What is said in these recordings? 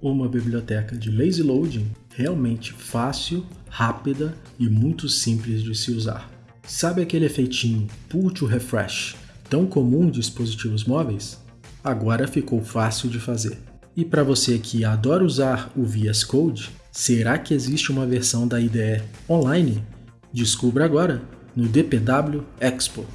uma biblioteca de lazy loading realmente fácil, rápida e muito simples de se usar. Sabe aquele efeitinho pull to refresh tão comum em dispositivos móveis? Agora ficou fácil de fazer. E para você que adora usar o VS Code, será que existe uma versão da IDE online? Descubra agora no DPW Expo.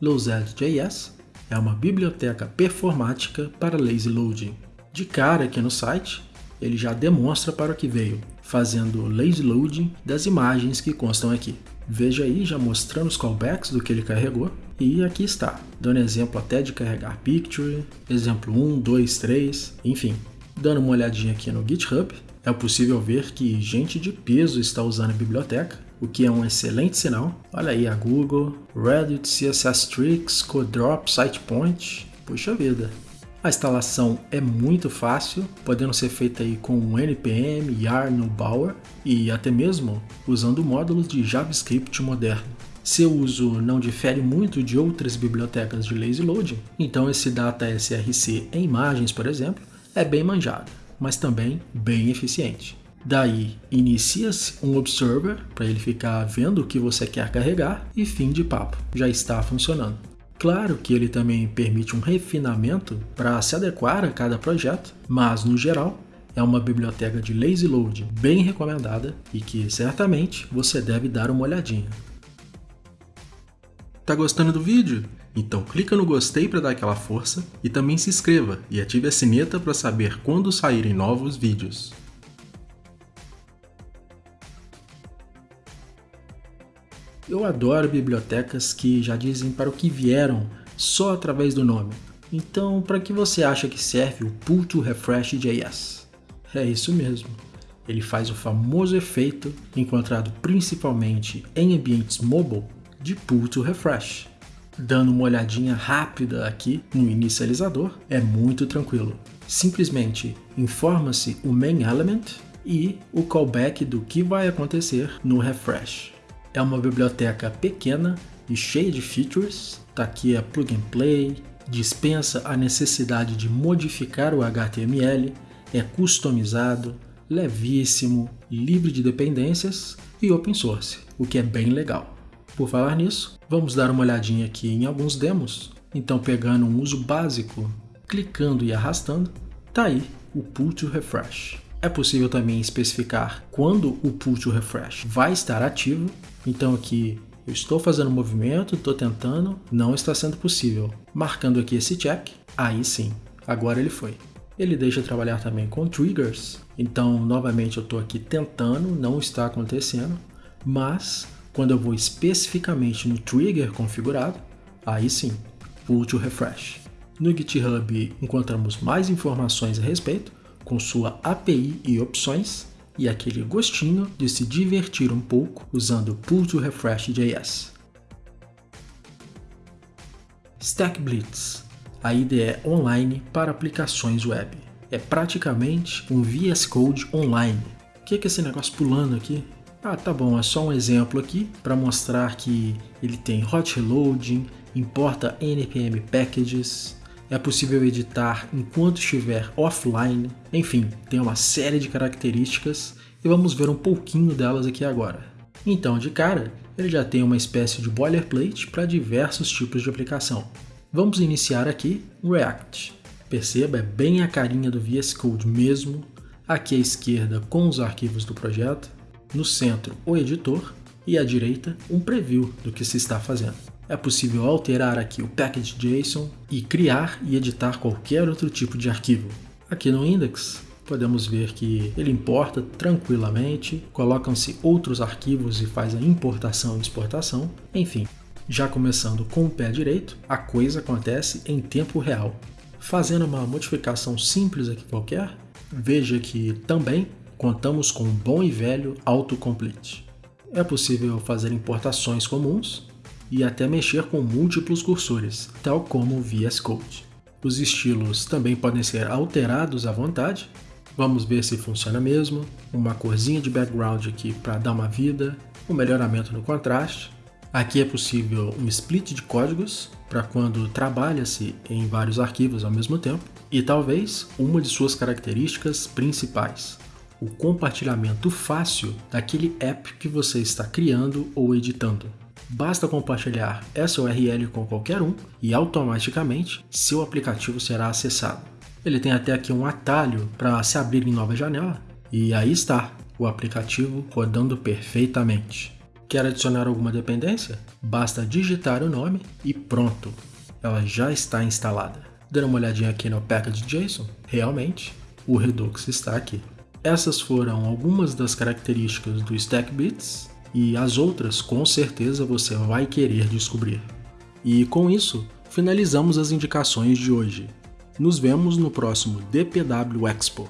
Lozad.js é uma biblioteca performática para lazy loading. De cara aqui no site, ele já demonstra para o que veio, fazendo lazy loading das imagens que constam aqui. Veja aí já mostrando os callbacks do que ele carregou, e aqui está, dando exemplo até de carregar picture, exemplo 1, 2, 3, enfim. Dando uma olhadinha aqui no GitHub, é possível ver que gente de peso está usando a biblioteca, o que é um excelente sinal. Olha aí a Google, Reddit, CSS Tricks, CodeDrop, SitePoint, puxa vida. A instalação é muito fácil, podendo ser feita aí com npm, yarn ou bower e até mesmo usando módulos de JavaScript moderno. Seu uso não difere muito de outras bibliotecas de lazy loading, então esse data src em imagens, por exemplo, é bem manjado, mas também bem eficiente. Daí, inicia-se um observer para ele ficar vendo o que você quer carregar e fim de papo, já está funcionando. Claro que ele também permite um refinamento para se adequar a cada projeto, mas no geral é uma biblioteca de lazy load bem recomendada e que certamente você deve dar uma olhadinha. Tá gostando do vídeo? Então clica no gostei para dar aquela força e também se inscreva e ative a sineta para saber quando saírem novos vídeos. Eu adoro bibliotecas que já dizem para o que vieram só através do nome. Então, para que você acha que serve o Pull to Refresh JS? É isso mesmo. Ele faz o famoso efeito, encontrado principalmente em ambientes mobile, de Pull to Refresh. Dando uma olhadinha rápida aqui no inicializador, é muito tranquilo. Simplesmente informa-se o main element e o callback do que vai acontecer no refresh. É uma biblioteca pequena e cheia de features. Tá aqui a plug and play, dispensa a necessidade de modificar o HTML, é customizado, levíssimo, livre de dependências e open source, o que é bem legal. Por falar nisso, vamos dar uma olhadinha aqui em alguns demos. Então pegando um uso básico, clicando e arrastando, tá aí o pull to refresh. É possível também especificar quando o pull to refresh vai estar ativo. Então aqui eu estou fazendo movimento, estou tentando, não está sendo possível. Marcando aqui esse check, aí sim, agora ele foi. Ele deixa trabalhar também com triggers, então novamente eu estou aqui tentando, não está acontecendo, mas quando eu vou especificamente no trigger configurado, aí sim, pull to refresh. No GitHub encontramos mais informações a respeito, com sua API e opções, e aquele gostinho de se divertir um pouco usando Pull to Refresh JS. Stack Blitz, a IDE online para aplicações web. É praticamente um VS Code online. O que é esse negócio pulando aqui? Ah, tá bom, é só um exemplo aqui para mostrar que ele tem hot reloading, importa npm packages, é possível editar enquanto estiver offline, enfim, tem uma série de características e vamos ver um pouquinho delas aqui agora. Então, de cara, ele já tem uma espécie de boilerplate para diversos tipos de aplicação. Vamos iniciar aqui React. Perceba, é bem a carinha do VS Code mesmo. Aqui à esquerda com os arquivos do projeto, no centro o editor e à direita um preview do que se está fazendo é possível alterar aqui o package.json e criar e editar qualquer outro tipo de arquivo. Aqui no index, podemos ver que ele importa tranquilamente, colocam-se outros arquivos e faz a importação e exportação, enfim. Já começando com o pé direito, a coisa acontece em tempo real. Fazendo uma modificação simples aqui qualquer, veja que também contamos com um bom e velho autocomplete. É possível fazer importações comuns e até mexer com múltiplos cursores, tal como o VS Code. Os estilos também podem ser alterados à vontade. Vamos ver se funciona mesmo. Uma corzinha de background aqui para dar uma vida, um melhoramento no contraste. Aqui é possível um split de códigos para quando trabalha-se em vários arquivos ao mesmo tempo, e talvez uma de suas características principais, o compartilhamento fácil daquele app que você está criando ou editando. Basta compartilhar essa URL com qualquer um e automaticamente seu aplicativo será acessado. Ele tem até aqui um atalho para se abrir em nova janela e aí está o aplicativo rodando perfeitamente. Quer adicionar alguma dependência? Basta digitar o nome e pronto, ela já está instalada. Dando uma olhadinha aqui no package.json, realmente o Redux está aqui. Essas foram algumas das características do StackBits e as outras com certeza você vai querer descobrir. E com isso, finalizamos as indicações de hoje. Nos vemos no próximo DPW Expo.